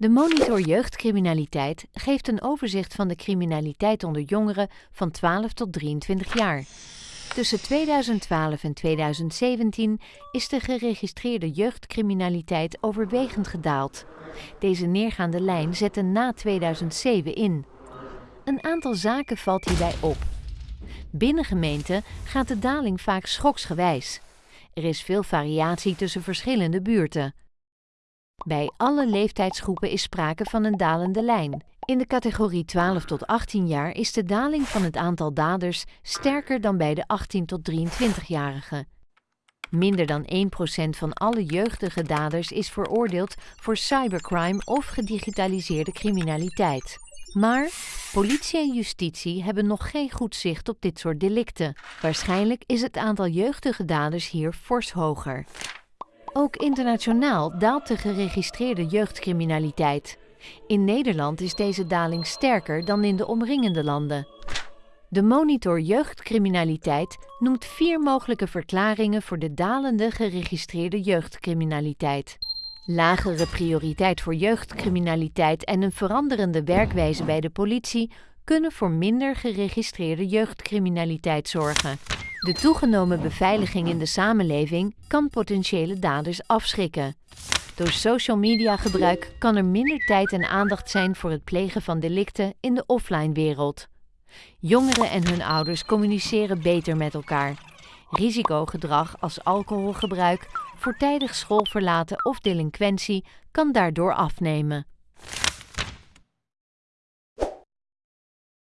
De Monitor Jeugdcriminaliteit geeft een overzicht van de criminaliteit onder jongeren van 12 tot 23 jaar. Tussen 2012 en 2017 is de geregistreerde jeugdcriminaliteit overwegend gedaald. Deze neergaande lijn zette na 2007 in. Een aantal zaken valt hierbij op. Binnen gemeenten gaat de daling vaak schoksgewijs. Er is veel variatie tussen verschillende buurten. Bij alle leeftijdsgroepen is sprake van een dalende lijn. In de categorie 12 tot 18 jaar is de daling van het aantal daders sterker dan bij de 18 tot 23-jarigen. Minder dan 1% van alle jeugdige daders is veroordeeld voor cybercrime of gedigitaliseerde criminaliteit. Maar politie en justitie hebben nog geen goed zicht op dit soort delicten. Waarschijnlijk is het aantal jeugdige daders hier fors hoger. Ook internationaal daalt de geregistreerde jeugdcriminaliteit. In Nederland is deze daling sterker dan in de omringende landen. De monitor jeugdcriminaliteit noemt vier mogelijke verklaringen voor de dalende geregistreerde jeugdcriminaliteit. Lagere prioriteit voor jeugdcriminaliteit en een veranderende werkwijze bij de politie kunnen voor minder geregistreerde jeugdcriminaliteit zorgen. De toegenomen beveiliging in de samenleving kan potentiële daders afschrikken. Door social media gebruik kan er minder tijd en aandacht zijn voor het plegen van delicten in de offline wereld. Jongeren en hun ouders communiceren beter met elkaar. Risicogedrag als alcoholgebruik, voortijdig school verlaten of delinquentie kan daardoor afnemen.